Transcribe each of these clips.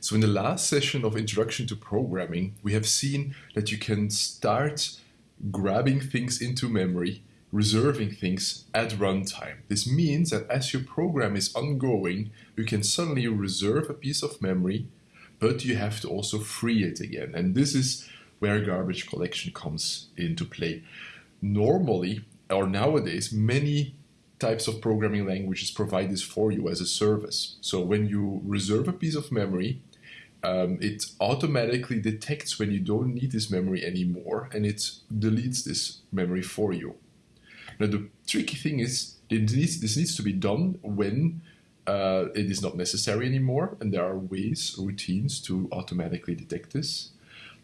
So in the last session of Introduction to Programming, we have seen that you can start grabbing things into memory, reserving things at runtime. This means that as your program is ongoing, you can suddenly reserve a piece of memory, but you have to also free it again. And this is where garbage collection comes into play. Normally, or nowadays, many types of programming languages provide this for you as a service. So when you reserve a piece of memory, um, it automatically detects when you don't need this memory anymore and it deletes this memory for you. Now the tricky thing is this needs to be done when uh, it is not necessary anymore and there are ways, routines to automatically detect this.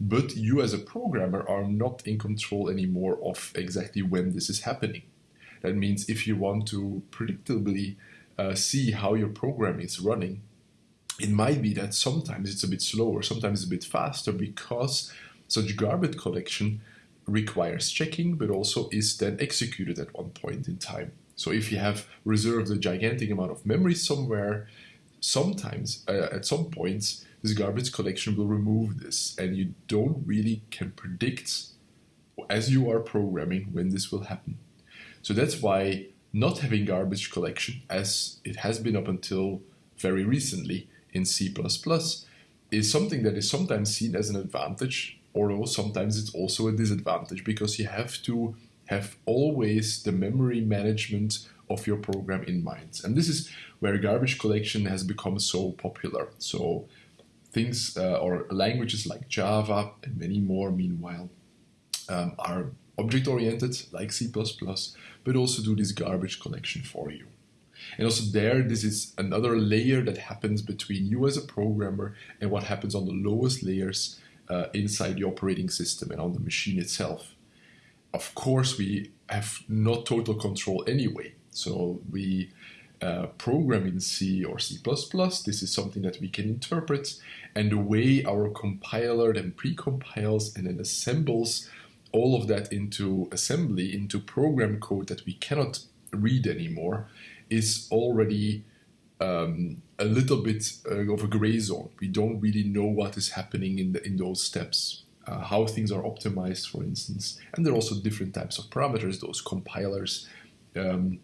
But you as a programmer are not in control anymore of exactly when this is happening. That means if you want to predictably uh, see how your program is running, it might be that sometimes it's a bit slower, sometimes it's a bit faster because such garbage collection requires checking, but also is then executed at one point in time. So if you have reserved a gigantic amount of memory somewhere, sometimes uh, at some points this garbage collection will remove this and you don't really can predict as you are programming when this will happen. So that's why not having garbage collection as it has been up until very recently in C++ is something that is sometimes seen as an advantage, although sometimes it's also a disadvantage because you have to have always the memory management of your program in mind. And this is where garbage collection has become so popular. So things uh, or languages like Java and many more, meanwhile, um, are object-oriented like C++, but also do this garbage collection for you. And also there, this is another layer that happens between you as a programmer and what happens on the lowest layers uh, inside the operating system and on the machine itself. Of course, we have not total control anyway. So we uh, program in C or C++, this is something that we can interpret. And the way our compiler then precompiles and then assembles all of that into assembly, into program code that we cannot read anymore, is already um, a little bit uh, of a gray zone. We don't really know what is happening in, the, in those steps, uh, how things are optimized, for instance. And there are also different types of parameters those compilers um,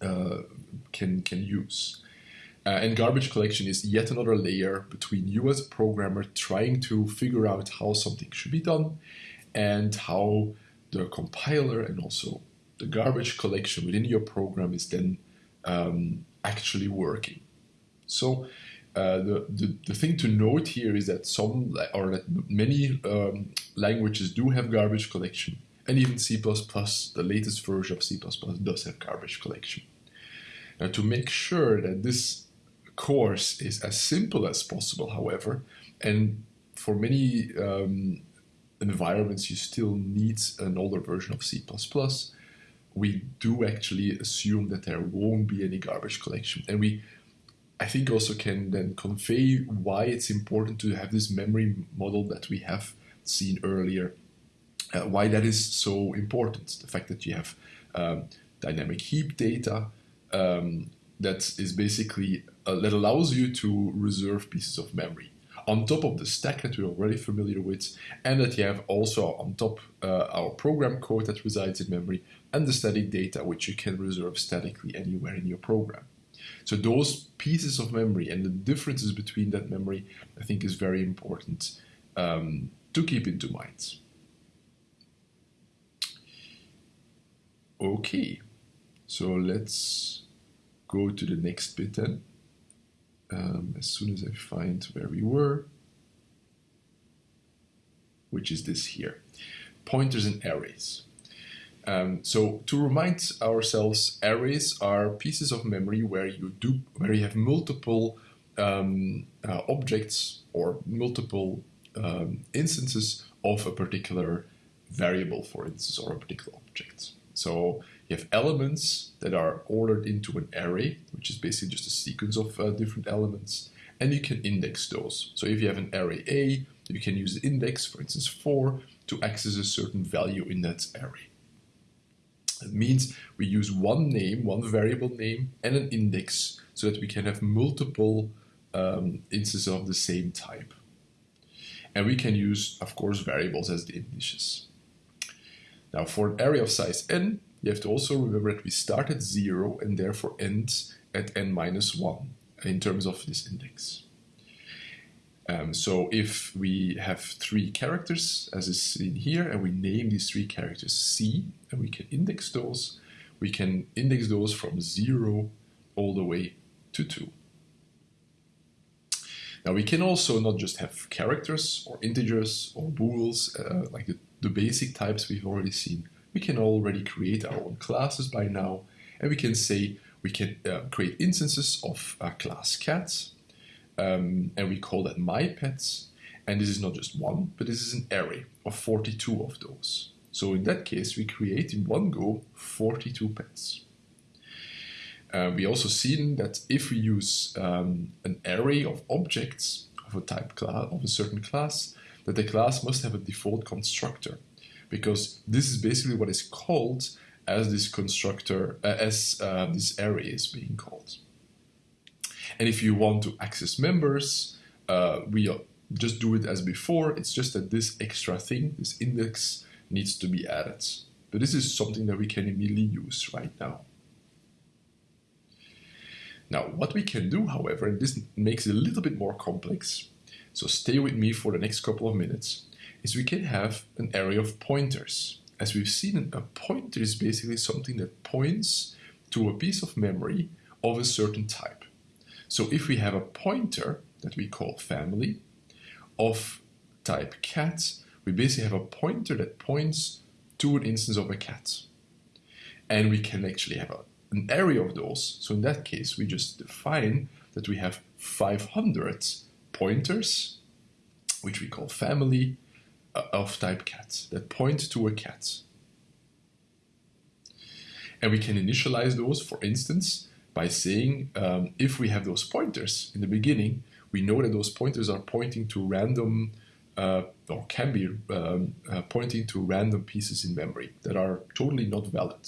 uh, can, can use. Uh, and garbage collection is yet another layer between you as a programmer trying to figure out how something should be done and how the compiler and also the garbage collection within your program is then um, actually working. So uh, the, the, the, thing to note here is that some or that many um, languages do have garbage collection and even C++, the latest version of C++ does have garbage collection. Now to make sure that this course is as simple as possible, however, and for many um, environments you still need an older version of C++, we do actually assume that there won't be any garbage collection. And we, I think also can then convey why it's important to have this memory model that we have seen earlier, uh, why that is so important. The fact that you have um, dynamic heap data um, that is basically, uh, that allows you to reserve pieces of memory on top of the stack that we're already familiar with, and that you have also on top uh, our program code that resides in memory, and the static data which you can reserve statically anywhere in your program. So those pieces of memory and the differences between that memory, I think is very important um, to keep into mind. Okay, so let's go to the next bit then um, as soon as I find where we were, which is this here, pointers and arrays. Um, so to remind ourselves, arrays are pieces of memory where you do where you have multiple um, uh, objects or multiple um, instances of a particular variable, for instance, or a particular object. So you have elements that are ordered into an array, which is basically just a sequence of uh, different elements, and you can index those. So if you have an array A, you can use the index, for instance 4, to access a certain value in that array. It means we use one name, one variable name, and an index so that we can have multiple um, instances of the same type. And we can use, of course, variables as the indices. Now, for an array of size n, you have to also remember that we start at 0 and therefore end at n minus 1 in terms of this index. Um, so if we have three characters, as is seen here, and we name these three characters C, and we can index those, we can index those from 0 all the way to 2. Now we can also not just have characters or integers or bools, uh, like the, the basic types we've already seen. We can already create our own classes by now, and we can say we can uh, create instances of a class cats. um, and we call that my pets. And this is not just one, but this is an array of 42 of those. So in that case, we create in one go 42 pets. Uh, we also seen that if we use um, an array of objects of a type class of a certain class, that the class must have a default constructor, because this is basically what is called as this constructor uh, as uh, this array is being called. And if you want to access members, uh, we just do it as before. It's just that this extra thing, this index, needs to be added. But this is something that we can immediately use right now. Now, what we can do, however, and this makes it a little bit more complex, so stay with me for the next couple of minutes, is we can have an array of pointers. As we've seen, a pointer is basically something that points to a piece of memory of a certain type. So if we have a pointer that we call family of type cat, we basically have a pointer that points to an instance of a cat. And we can actually have a an array of those. So in that case, we just define that we have 500 pointers, which we call family uh, of type cat, that point to a cat. And we can initialize those, for instance, by saying um, if we have those pointers in the beginning, we know that those pointers are pointing to random uh, or can be um, uh, pointing to random pieces in memory that are totally not valid.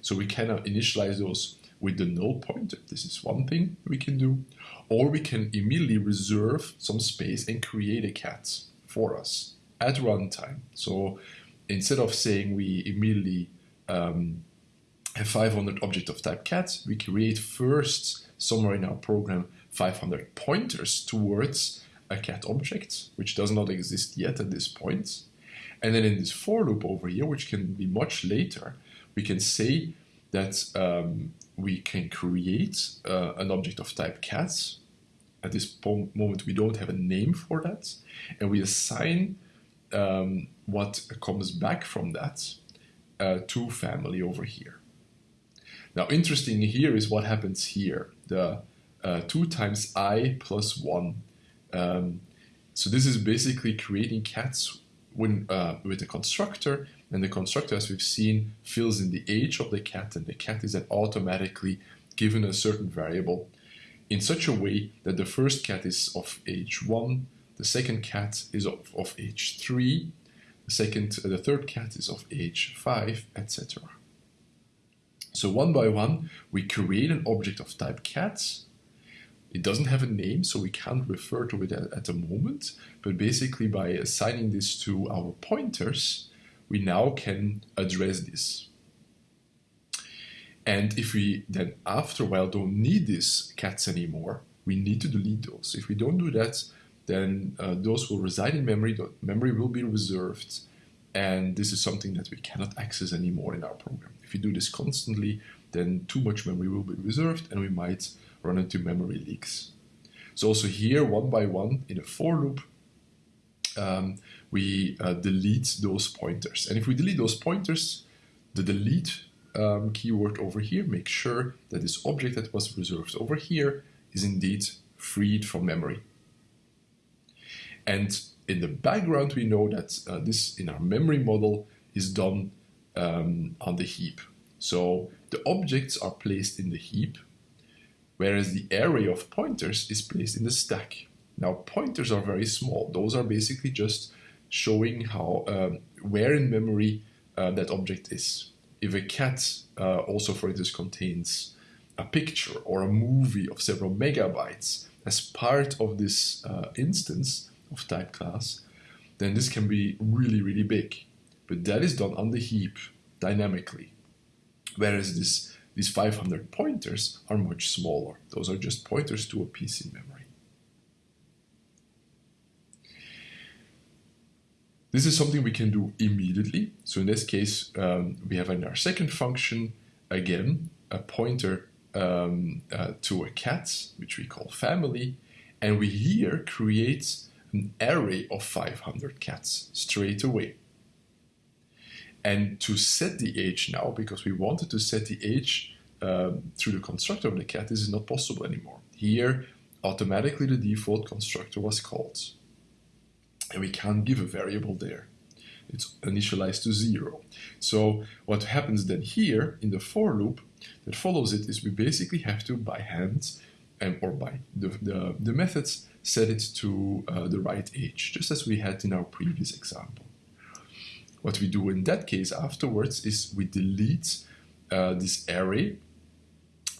So we can initialize those with the null pointer. This is one thing we can do. Or we can immediately reserve some space and create a cat for us at runtime. So instead of saying we immediately um, have 500 object of type cat, we create first somewhere in our program 500 pointers towards a cat object, which does not exist yet at this point. And then in this for loop over here, which can be much later, we can say that um, we can create uh, an object of type cats. At this moment, we don't have a name for that, and we assign um, what comes back from that uh, to family over here. Now, interesting here is what happens here. The uh, 2 times i plus 1. Um, so this is basically creating cats when, uh, with a constructor and the constructor, as we've seen, fills in the age of the cat, and the cat is then automatically given a certain variable in such a way that the first cat is of age 1, the second cat is of, of age 3, the second, uh, the third cat is of age 5, etc. So one by one, we create an object of type cat. It doesn't have a name, so we can't refer to it at, at the moment, but basically by assigning this to our pointers, we now can address this. And if we then after a while don't need these cats anymore, we need to delete those. If we don't do that, then uh, those will reside in memory, the memory will be reserved, and this is something that we cannot access anymore in our program. If we do this constantly, then too much memory will be reserved and we might run into memory leaks. So also here, one by one, in a for loop, um, we uh, delete those pointers. And if we delete those pointers, the delete um, keyword over here makes sure that this object that was reserved over here is indeed freed from memory. And in the background, we know that uh, this in our memory model is done um, on the heap. So the objects are placed in the heap, whereas the array of pointers is placed in the stack. Now pointers are very small. Those are basically just showing how um, where in memory uh, that object is. If a cat uh, also, for instance, contains a picture or a movie of several megabytes, as part of this uh, instance of type class, then this can be really, really big. But that is done on the heap dynamically. Whereas this, these 500 pointers are much smaller. Those are just pointers to a piece in memory. This is something we can do immediately. So in this case, um, we have in our second function, again, a pointer um, uh, to a cat, which we call family, and we here create an array of 500 cats straight away. And to set the age now, because we wanted to set the age um, through the constructor of the cat, this is not possible anymore. Here, automatically the default constructor was called and we can't give a variable there. It's initialized to zero. So what happens then here in the for loop that follows it is we basically have to by hand and or by the, the, the methods set it to uh, the right age, just as we had in our previous example. What we do in that case afterwards is we delete uh, this array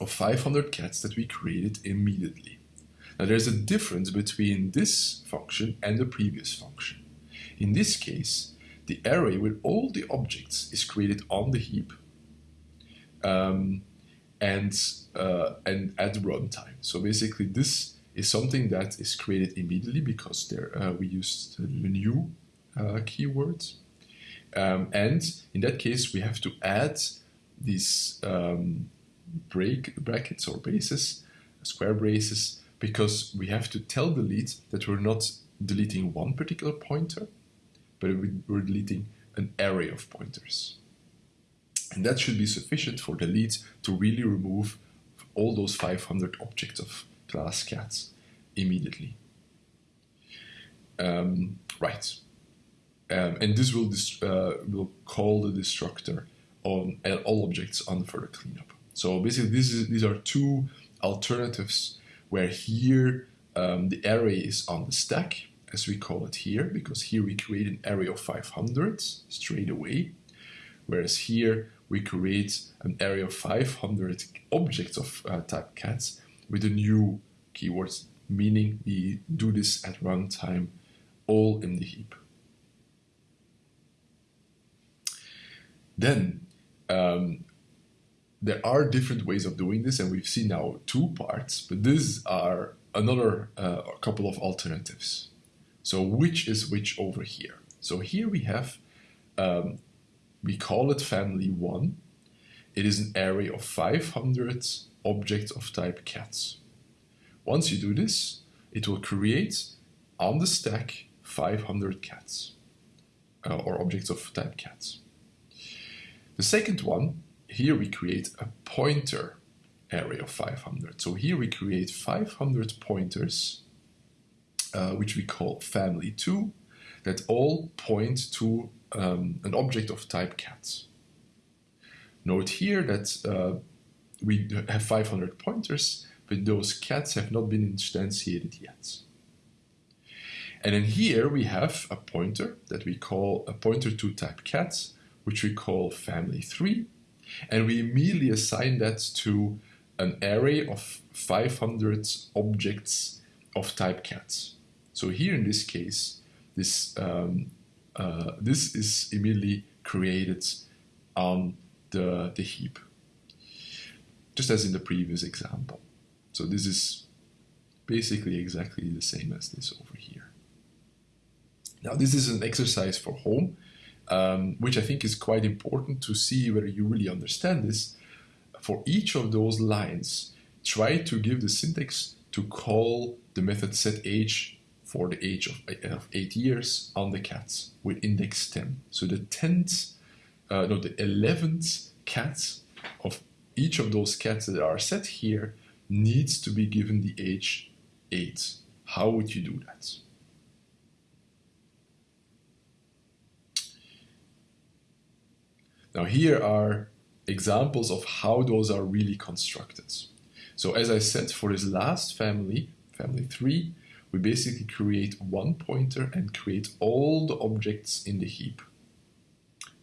of 500 cats that we created immediately. Now there's a difference between this function and the previous function. In this case, the array with all the objects is created on the heap um, and, uh, and at runtime. So basically this is something that is created immediately because there uh, we used the new uh, keywords. Um, and in that case, we have to add these um, break brackets or braces, square braces, because we have to tell the delete that we're not deleting one particular pointer, but we're deleting an array of pointers. And that should be sufficient for the delete to really remove all those 500 objects of class cats immediately. Um, right. Um, and this will, uh, will call the destructor on all objects on further cleanup. So basically, this is, these are two alternatives where here um, the array is on the stack, as we call it here, because here we create an array of 500 straight away, whereas here we create an array of 500 objects of uh, type cats with a new keywords, meaning we do this at runtime all in the heap. Then um, there are different ways of doing this, and we've seen now two parts, but these are another uh, couple of alternatives. So which is which over here? So here we have, um, we call it family 1. It is an array of 500 objects of type cats. Once you do this, it will create on the stack 500 cats, uh, or objects of type cats. The second one here we create a pointer array of 500. So here we create 500 pointers, uh, which we call family2, that all point to um, an object of type cats. Note here that uh, we have 500 pointers, but those cats have not been instantiated yet. And then here we have a pointer that we call a pointer to type cats, which we call family3, and we immediately assign that to an array of 500 objects of type cats. So here in this case, this, um, uh, this is immediately created on the, the heap, just as in the previous example. So this is basically exactly the same as this over here. Now this is an exercise for home um, which I think is quite important to see whether you really understand this. For each of those lines, try to give the syntax to call the method set age for the age of, 8 years on the cats with index 10. So the 10th, uh, no, the 11th cat of each of those cats that are set here needs to be given the age 8. How would you do that? Now here are examples of how those are really constructed. So as I said, for this last family, family 3, we basically create one pointer and create all the objects in the heap.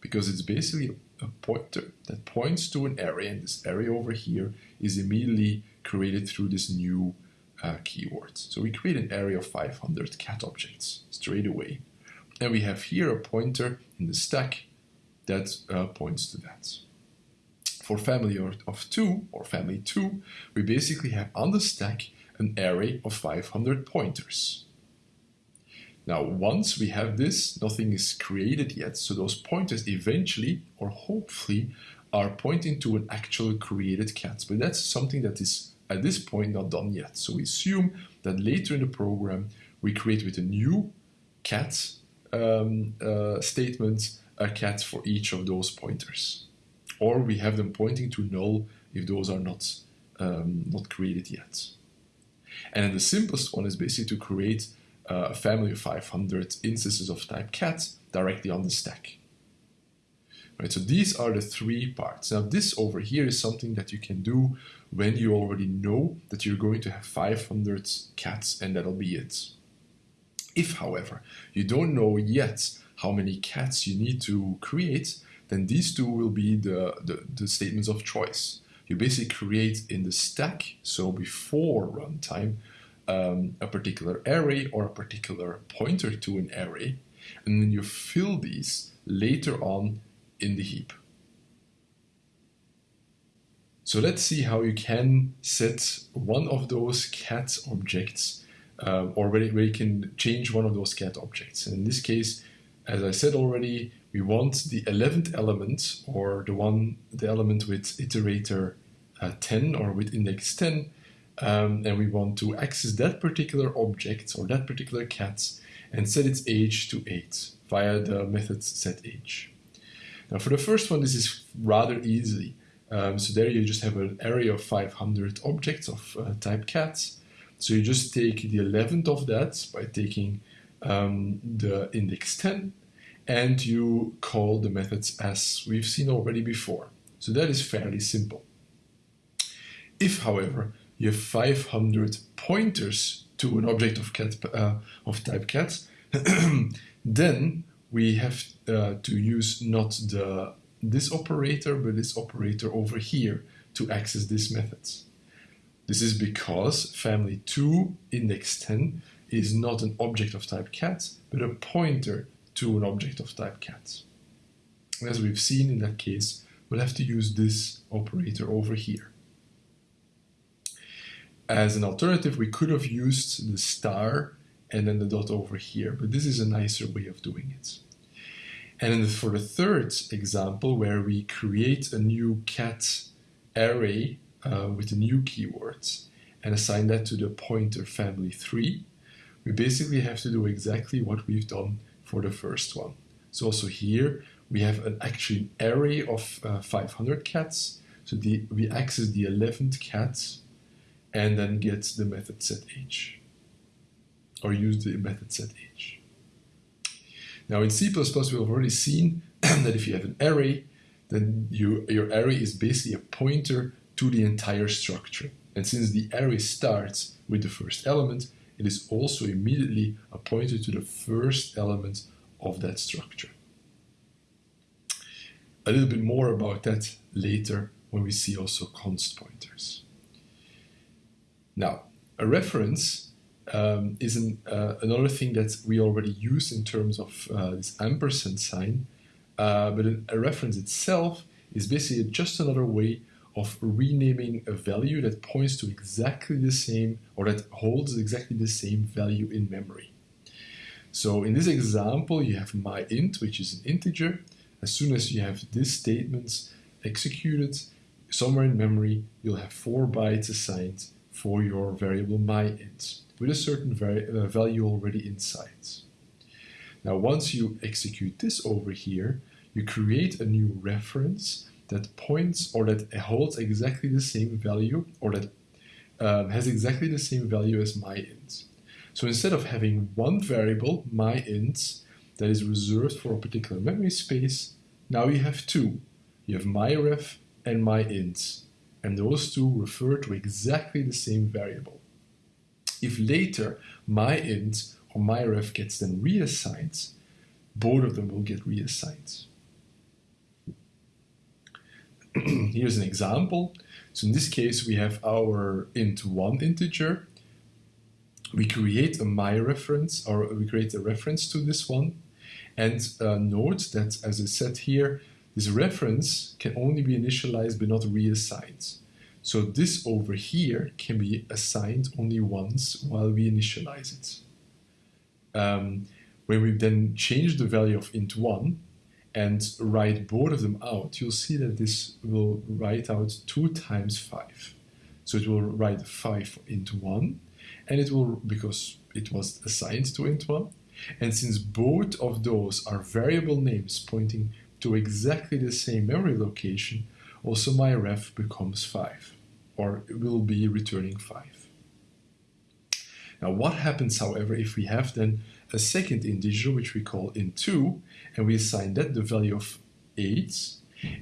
Because it's basically a pointer that points to an array, and this array over here is immediately created through this new uh, keywords. So we create an array of 500 cat objects straight away. And we have here a pointer in the stack that uh, points to that. For family of two or family two, we basically have on the stack an array of 500 pointers. Now, once we have this, nothing is created yet, so those pointers eventually, or hopefully, are pointing to an actual created cat. But that's something that is at this point not done yet. So we assume that later in the program, we create with a new cat um, uh, statement a cat for each of those pointers. Or we have them pointing to null if those are not, um, not created yet. And the simplest one is basically to create Uh, a family of 500 instances of type cat directly on the stack. Right, so these are the three parts. Now this over here is something that you can do when you already know that you're going to have 500 cats and that'll be it. If, however, you don't know yet how many cats you need to create, then these two will be the, the, the statements of choice. You basically create in the stack, so before runtime, um, a particular array or a particular pointer to an array, and then you fill these later on in the heap. So let's see how you can set one of those cat objects um, or where, where you can change one of those cat objects. And in this case, as I said already, we want the 11th element or the one, the element with iterator uh, 10 or with index 10 um, and we want to access that particular object or that particular cat and set its age to 8 via the method setAge. Now for the first one, this is rather easy. Um, so there you just have an array of 500 objects of uh, type cats. So you just take the 11th of that by taking um, the index 10 and you call the methods as we've seen already before. So that is fairly simple. If, however, you have 500 pointers to an object of, cat, uh, of type cat, then we have uh, to use not the this operator, but this operator over here to access this method. This is because family 2 index 10 is not an object of type cat, but a pointer to an object of type cat. As we've seen in that case, we'll have to use this operator over here. As an alternative, we could have used the star and then the dot over here, but this is a nicer way of doing it. And for the third example, where we create a new cat array uh, with the new keywords and assign that to the pointer family 3, we basically have to do exactly what we've done for the first one. So also here, we have an actually array of uh, 500 cats. So the, we access the 11th cat and then get the method set age or use the method set age. Now in C++ we've already seen that if you have an array then you, your array is basically a pointer to the entire structure. And since the array starts with the first element, it is also immediately a pointer to the first element of that structure. A little bit more about that later when we see also const pointers. Now, a reference um, is an, uh, another thing that we already use in terms of uh, this ampersand sign, uh, but a reference itself is basically just another way of renaming a value that points to exactly the same or that holds exactly the same value in memory. So in this example, you have my int, which is an integer. As soon as you have this statement executed, somewhere in memory, you'll have four bytes assigned for your variable myInt with a certain uh, value already inside. Now once you execute this over here, you create a new reference that points or that holds exactly the same value or that um, has exactly the same value as myInt. So instead of having one variable, myInt, that is reserved for a particular memory space, now you have two. You have myref and myInt and those two refer to exactly the same variable. If later my int or my ref gets then reassigned, both of them will get reassigned. Here's an example. So in this case, we have our int1 integer we create a my reference or we create a reference to this one and uh, note that as I said here this reference can only be initialized but not reassigned. So this over here can be assigned only once while we initialize it. Um, when we then change the value of int1 and write both of them out you'll see that this will write out 2 times 5 so it will write 5 for int1 and it will because it was assigned to int1 and since both of those are variable names pointing to exactly the same memory location also my ref becomes 5 or it will be returning 5 now what happens however if we have then a second integer which we call int2 and we assign that the value of 8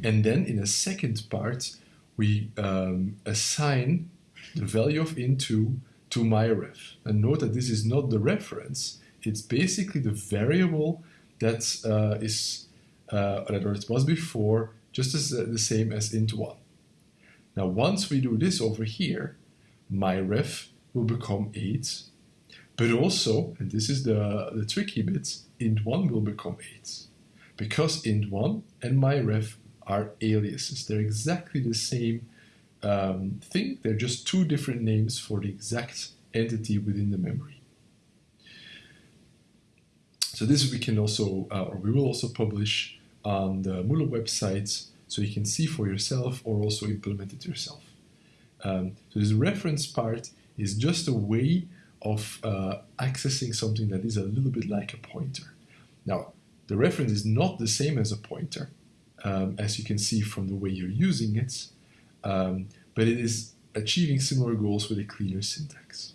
and then in a second part we um, assign the value of int2 to myref. And note that this is not the reference, it's basically the variable that uh, is uh, that it was before, just as uh, the same as int1. Now once we do this over here, my ref will become 8, but also, and this is the, the tricky bit, int1 will become 8. Because int1 and my ref are aliases. They're exactly the same um, thing. They're just two different names for the exact entity within the memory. So this we can also, uh, or we will also publish on the Moodle website so you can see for yourself or also implement it yourself. Um, so this reference part is just a way of uh, accessing something that is a little bit like a pointer. Now, the reference is not the same as a pointer, um, as you can see from the way you're using it, um, but it is achieving similar goals with a cleaner syntax.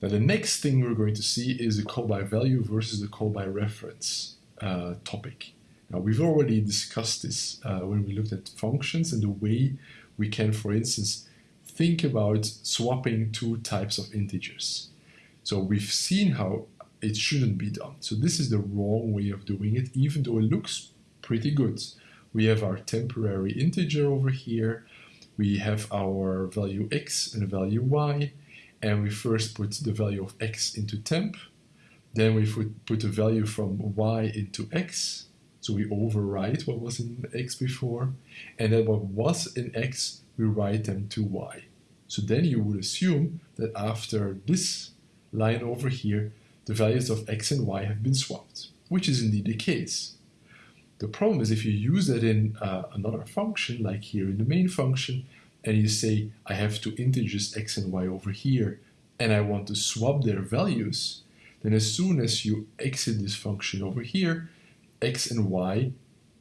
Now the next thing we're going to see is the call by value versus the call by reference uh, topic. Now we've already discussed this uh, when we looked at functions and the way we can, for instance, think about swapping two types of integers. So we've seen how it shouldn't be done. So this is the wrong way of doing it, even though it looks pretty good. We have our temporary integer over here. We have our value x and value y. And we first put the value of x into temp. Then we put, the value from y into x. So we overwrite what was in x before. And then what was in x, we write them to y. So then you would assume that after this line over here, the values of x and y have been swapped, which is indeed the case. The problem is if you use that in uh, another function, like here in the main function, and you say, I have two integers x and y over here, and I want to swap their values, then as soon as you exit this function over here, x and y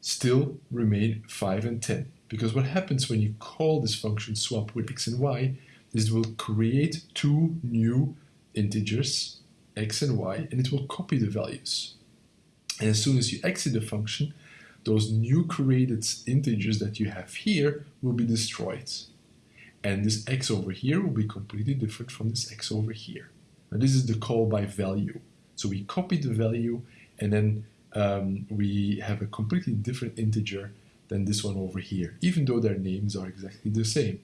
still remain 5 and 10. Because what happens when you call this function swap with x and y is it will create two new integers, x and y, and it will copy the values. And as soon as you exit the function, those new created integers that you have here will be destroyed. And this x over here will be completely different from this x over here. And this is the call by value. So we copy the value and then um, we have a completely different integer than this one over here, even though their names are exactly the same.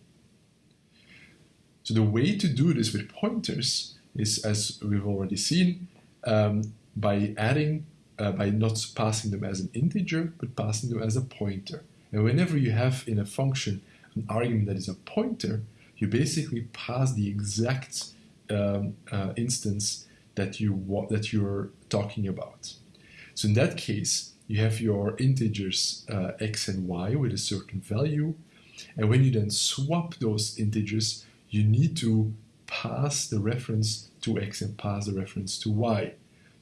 So the way to do this with pointers is, as we've already seen, um, by adding uh, by not passing them as an integer, but passing them as a pointer. And whenever you have in a function an argument that is a pointer, you basically pass the exact um, uh, instance that you that you're talking about. So in that case, you have your integers uh, x and y with a certain value, and when you then swap those integers, you need to pass the reference to x and pass the reference to y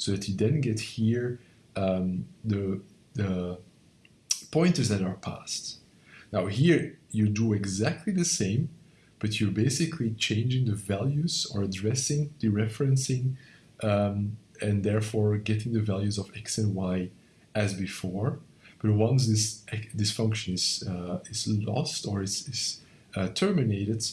so that you then get here um, the, the pointers that are passed. Now here you do exactly the same, but you're basically changing the values or addressing, dereferencing, um, and therefore getting the values of x and y as before. But once this this function is uh, is lost or is, is uh, terminated,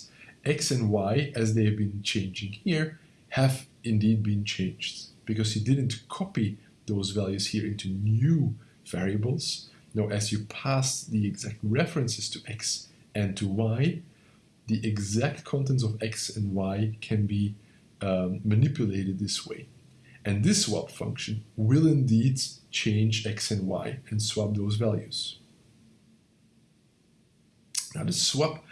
x and y, as they have been changing here, have indeed been changed because you didn't copy those values here into new variables. Now, as you pass the exact references to x and to y, the exact contents of x and y can be um, manipulated this way. And this swap function will indeed change x and y and swap those values. Now the swap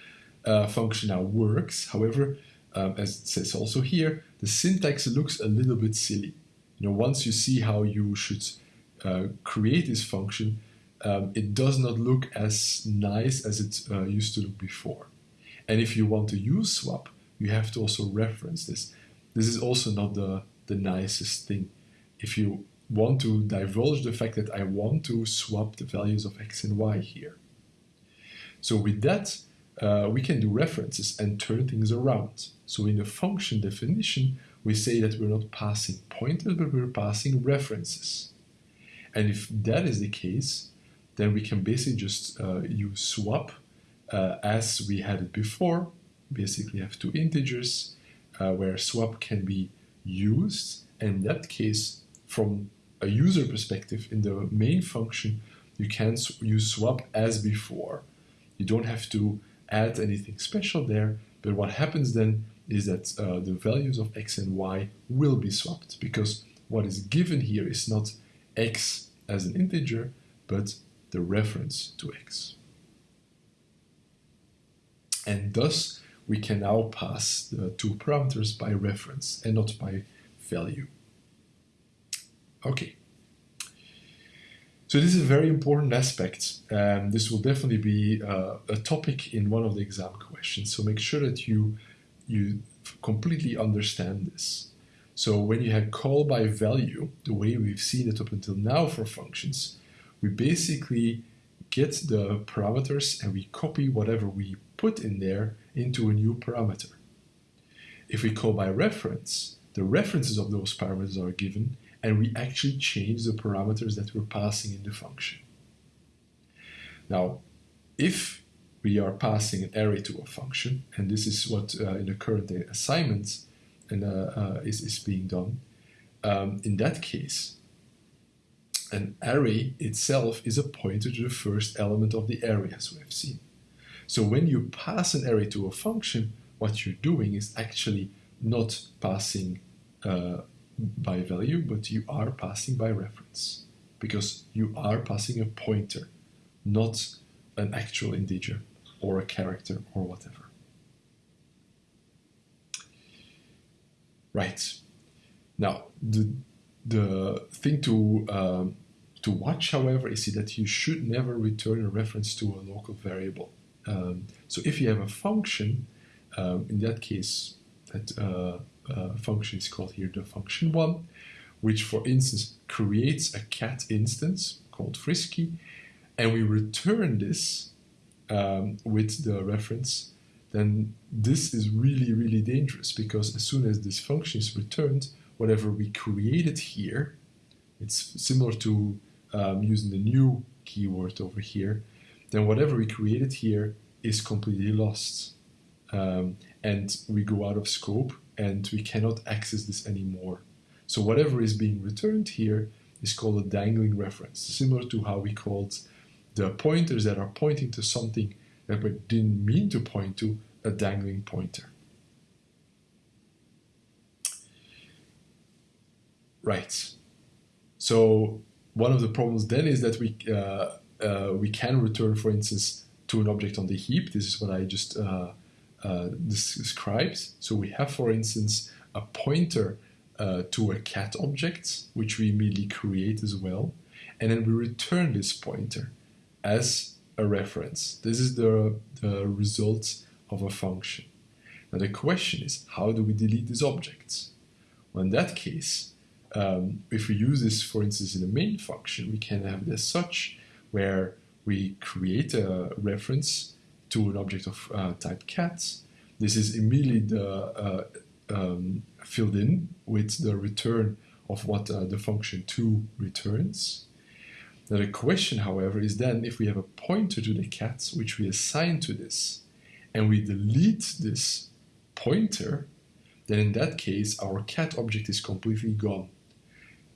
uh, function now works, however, um, as it says also here, the syntax looks a little bit silly. You know, once you see how you should uh, create this function, um, it does not look as nice as it uh, used to look before. And if you want to use swap, you have to also reference this. This is also not the, the nicest thing. If you want to divulge the fact that I want to swap the values of x and y here. So with that, uh, we can do references and turn things around. So in the function definition, we say that we're not passing pointers, but we're passing references. And if that is the case, then we can basically just uh, use swap uh, as we had it before. Basically have two integers uh, where swap can be used. And in that case, from a user perspective, in the main function, you can use swap as before. You don't have to add anything special there, but what happens then is that uh, the values of x and y will be swapped because what is given here is not x as an integer, but the reference to x. And thus, we can now pass the two parameters by reference and not by value. Okay. So this is a very important aspect. and this will definitely be uh, a topic in one of the exam questions. So make sure that you you completely understand this. So when you have call by value, the way we've seen it up until now for functions, we basically get the parameters and we copy whatever we put in there into a new parameter. If we call by reference, the references of those parameters are given and we actually change the parameters that we're passing in the function. Now, if we are passing an array to a function, and this is what uh, in the current assignment and, uh, uh, is, is being done, um, in that case, an array itself is a pointer to the first element of the array, as we have seen. So when you pass an array to a function, what you're doing is actually not passing uh, by value, but you are passing by reference because you are passing a pointer, not an actual integer or a character or whatever. Right. Now, the, the thing to, um, to watch, however, is that you should never return a reference to a local variable. Um, so if you have a function, um, in that case, that uh, uh, function is called here the function one, which for instance creates a cat instance called frisky, and we return this um, with the reference, then this is really, really dangerous because as soon as this function is returned, whatever we created here, it's similar to um, using the new keyword over here, then whatever we created here is completely lost. Um, and we go out of scope and we cannot access this anymore. So whatever is being returned here is called a dangling reference, similar to how we called the pointers that are pointing to something that we didn't mean to point to a dangling pointer. Right. So one of the problems then is that we uh, uh, we can return, for instance, to an object on the heap. This is what I just uh, uh, describes. So we have, for instance, a pointer uh, to a cat object, which we immediately create as well. And then we return this pointer as a reference. This is the, the result of a function. Now the question is, how do we delete these objects? Well, in that case, um, if we use this, for instance, in a main function, we can have it as such, where we create a reference to an object of uh, type cat. This is immediately the, uh, um, filled in with the return of what uh, the function 2 returns. The question, however, is then if we have a pointer to the cat, which we assign to this, and we delete this pointer, then in that case our cat object is completely gone.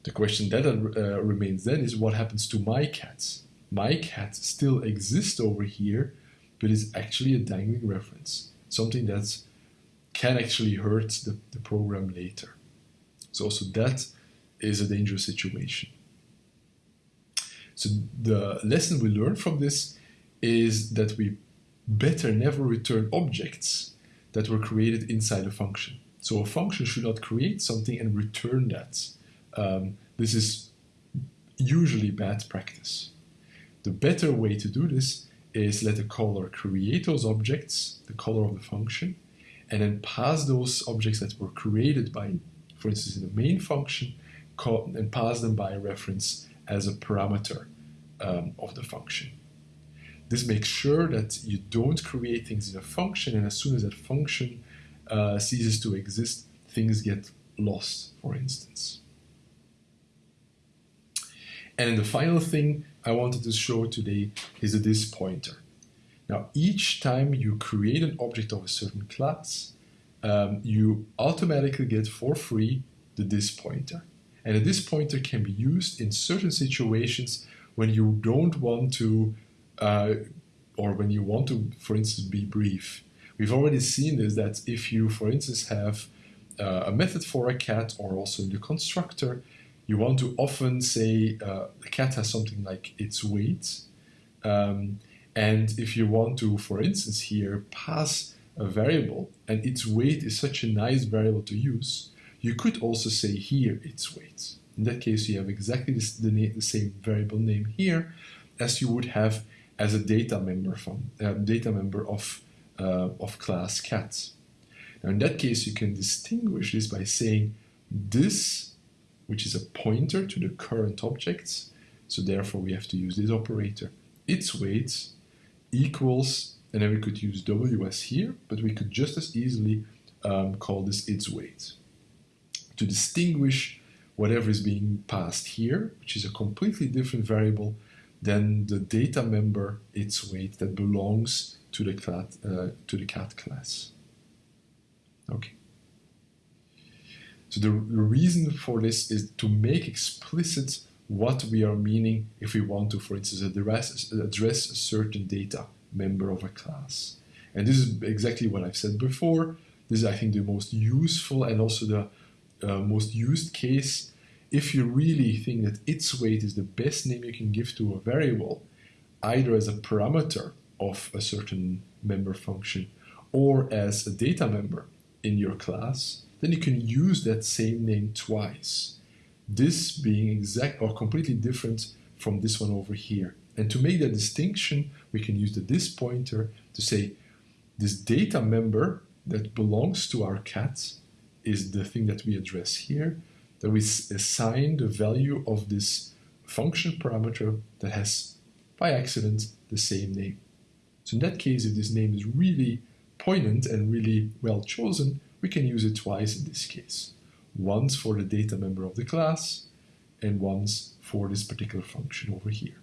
The question that uh, remains then is what happens to my cat? My cat still exists over here, but is actually a dangling reference. something that can actually hurt the, the program later. So also that is a dangerous situation. So the lesson we learn from this is that we better never return objects that were created inside a function. So a function should not create something and return that. Um, this is usually bad practice. The better way to do this is let the caller create those objects, the caller of the function, and then pass those objects that were created by, for instance, in the main function, and pass them by reference as a parameter um, of the function. This makes sure that you don't create things in a function, and as soon as that function uh, ceases to exist, things get lost, for instance. And the final thing I wanted to show today is the this pointer. Now, each time you create an object of a certain class, um, you automatically get for free the this pointer. And this pointer can be used in certain situations when you don't want to, uh, or when you want to, for instance, be brief. We've already seen this that if you, for instance, have uh, a method for a cat or also in the constructor, you want to often say uh, the cat has something like its weight. Um, and if you want to, for instance, here pass a variable and its weight is such a nice variable to use, you could also say here its weight. In that case, you have exactly this, the, the, same variable name here as you would have as a data member from uh, data member of uh, of class cats. Now in that case, you can distinguish this by saying this, which is a pointer to the current objects, so therefore we have to use this operator, its weight equals, and then we could use ws here, but we could just as easily um, call this its weight. To distinguish whatever is being passed here, which is a completely different variable than the data member its weight that belongs to the cat, uh, to the cat class. Okay. So the, the reason for this is to make explicit what we are meaning if we want to, for instance, address, address a certain data member of a class. And this is exactly what I've said before. This is, I think, the most useful and also the uh, most used case. If you really think that its weight is the best name you can give to a variable, either as a parameter of a certain member function or as a data member in your class, then you can use that same name twice. This being exact or completely different from this one over here. And to make that distinction, we can use the this pointer to say this data member that belongs to our cat is the thing that we address here, that we assign the value of this function parameter that has, by accident, the same name. So in that case, if this name is really poignant and really well chosen, we can use it twice in this case. Once for the data member of the class, and once for this particular function over here.